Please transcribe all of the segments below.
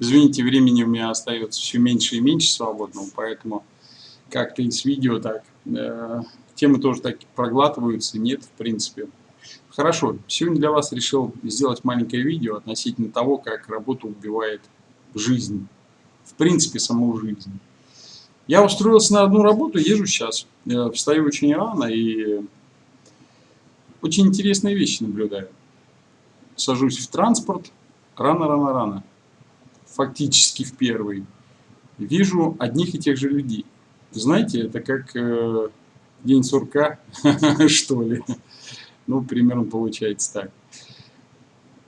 Извините, времени у меня остается все меньше и меньше свободного, поэтому как-то из видео так. Э, темы тоже так проглатываются, нет, в принципе. Хорошо, сегодня для вас решил сделать маленькое видео относительно того, как работа убивает жизнь. В принципе, саму жизнь. Я устроился на одну работу, езжу сейчас. Я встаю очень рано и очень интересные вещи наблюдаю. Сажусь в транспорт, рано-рано-рано фактически в первый, вижу одних и тех же людей. Знаете, это как э, день сурка, что ли. Ну, примерно получается так.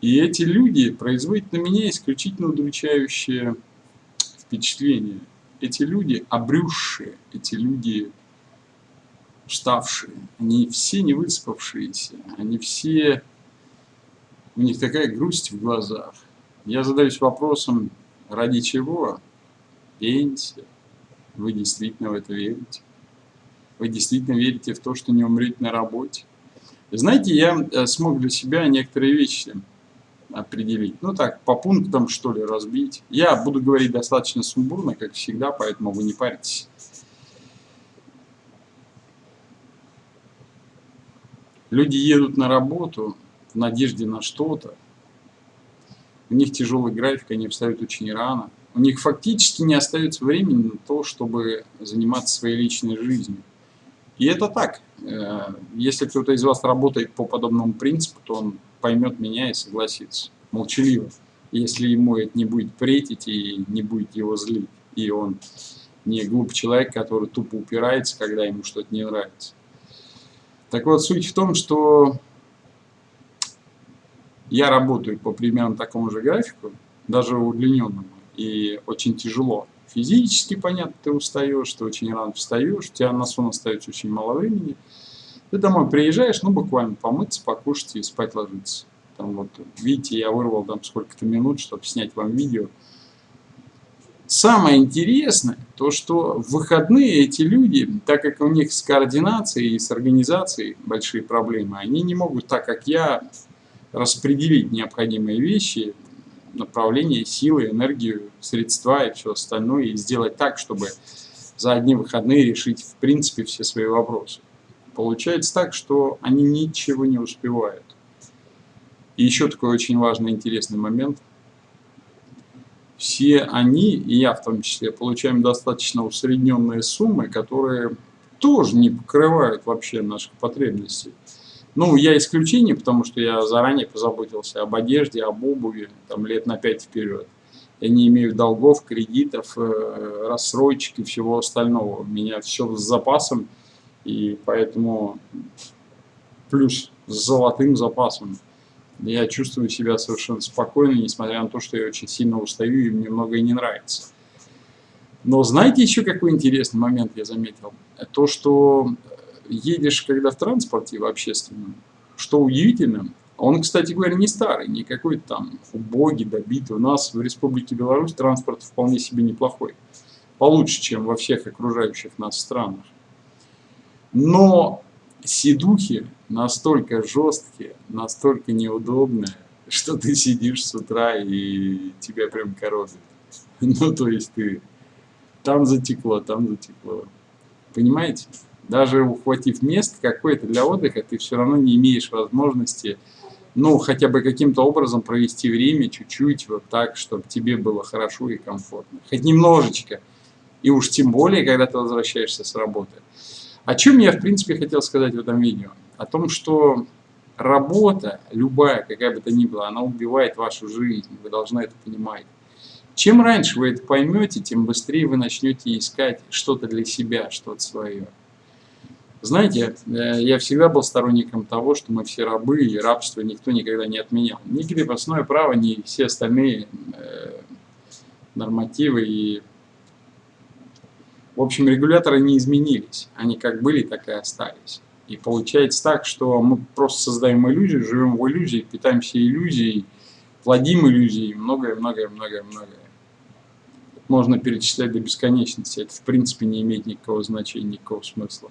И эти люди производят на меня исключительно удручающее впечатление. Эти люди обрюзшие, эти люди уставшие, они все не выспавшиеся, они все, у них такая грусть в глазах. Я задаюсь вопросом, Ради чего? Пенсия. Вы действительно в это верите? Вы действительно верите в то, что не умрете на работе? Знаете, я э, смог для себя некоторые вещи определить. Ну так, по пунктам, что ли, разбить. Я буду говорить достаточно сумбурно, как всегда, поэтому вы не парьтесь. Люди едут на работу в надежде на что-то, у них тяжелый график, они встают очень рано. У них фактически не остается времени на то, чтобы заниматься своей личной жизнью. И это так. Э, если кто-то из вас работает по подобному принципу, то он поймет меня и согласится. Молчаливо. Если ему это не будет претить и не будет его злить. И он не глупый человек, который тупо упирается, когда ему что-то не нравится. Так вот, суть в том, что я работаю по примерно такому же графику, даже удлиненному, и очень тяжело. Физически, понятно, ты устаешь, ты очень рано встаешь, у тебя на сон остается очень мало времени. Ты домой приезжаешь, ну, буквально помыться, покушать и спать ложиться. Там вот, видите, я вырвал там сколько-то минут, чтобы снять вам видео. Самое интересное, то что в выходные эти люди, так как у них с координацией и с организацией большие проблемы, они не могут так, как я, распределить необходимые вещи, направление, силы, энергию, средства и все остальное, и сделать так, чтобы за одни выходные решить в принципе все свои вопросы. Получается так, что они ничего не успевают. И еще такой очень важный интересный момент. Все они, и я в том числе, получаем достаточно усредненные суммы, которые тоже не покрывают вообще наших потребностей. Ну, я исключение, потому что я заранее позаботился об одежде, об обуви, там, лет на пять вперед. Я не имею долгов, кредитов, э, рассрочек и всего остального. У меня все с запасом, и поэтому плюс с золотым запасом. Я чувствую себя совершенно спокойно, несмотря на то, что я очень сильно устаю и мне многое не нравится. Но знаете еще какой интересный момент я заметил? То, что едешь, когда в транспорте в общественном, что удивительно, он, кстати говоря, не старый, не какой-то там убогий, добитый. У нас в Республике Беларусь транспорт вполне себе неплохой. Получше, чем во всех окружающих нас странах. Но сидухи настолько жесткие, настолько неудобные, что ты сидишь с утра и тебя прям коробит. Ну, то есть ты там затекло, там затекло. Понимаете? Даже ухватив место какое-то для отдыха, ты все равно не имеешь возможности, ну, хотя бы каким-то образом провести время чуть-чуть вот так, чтобы тебе было хорошо и комфортно. Хоть немножечко. И уж тем более, когда ты возвращаешься с работы. О чем я, в принципе, хотел сказать в этом видео? О том, что работа, любая, какая бы то ни была, она убивает вашу жизнь. Вы должны это понимать. Чем раньше вы это поймете, тем быстрее вы начнете искать что-то для себя, что-то свое. Знаете, э, я всегда был сторонником того, что мы все рабы, и рабство никто никогда не отменял. Ни крепостное право, ни все остальные э, нормативы и... В общем, регуляторы не изменились. Они как были, так и остались. И получается так, что мы просто создаем иллюзию, живем в иллюзии, питаемся иллюзией, плодим иллюзии, многое-многое-многое-многое. Можно перечислять до бесконечности. Это в принципе не имеет никакого значения, никакого смысла.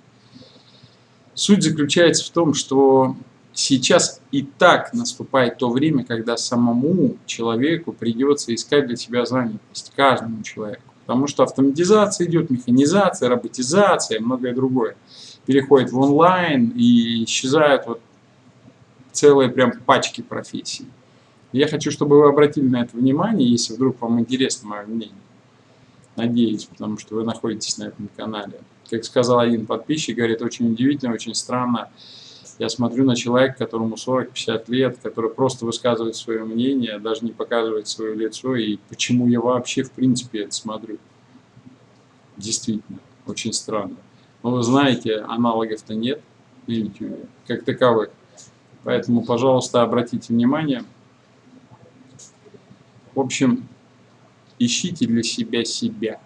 Суть заключается в том, что Сейчас и так наступает то время, когда самому человеку придется искать для себя занятость, каждому человеку. Потому что автоматизация идет, механизация, роботизация, многое другое. Переходит в онлайн и исчезают вот целые прям пачки профессий. Я хочу, чтобы вы обратили на это внимание, если вдруг вам интересно мое мнение. Надеюсь, потому что вы находитесь на этом канале. Как сказал один подписчик, говорит, очень удивительно, очень странно. Я смотрю на человека, которому 40-50 лет, который просто высказывает свое мнение, даже не показывает свое лицо, и почему я вообще в принципе это смотрю. Действительно, очень странно. Но вы знаете, аналогов-то нет на YouTube, как таковых. Поэтому, пожалуйста, обратите внимание. В общем, ищите для себя себя.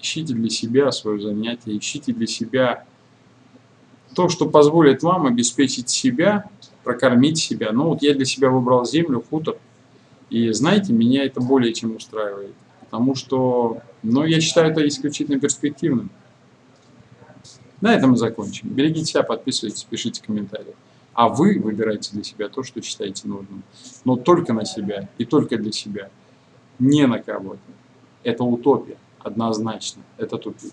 Ищите для себя свое занятие, ищите для себя то, что позволит вам обеспечить себя, прокормить себя. Ну вот я для себя выбрал землю, хутор. И знаете, меня это более чем устраивает. Потому что, ну, я считаю это исключительно перспективным. На этом мы закончим. Берегите себя, подписывайтесь, пишите комментарии. А вы выбирайте для себя то, что считаете нужным. Но только на себя и только для себя. Не на кого-то. Это утопия, однозначно. Это тупик.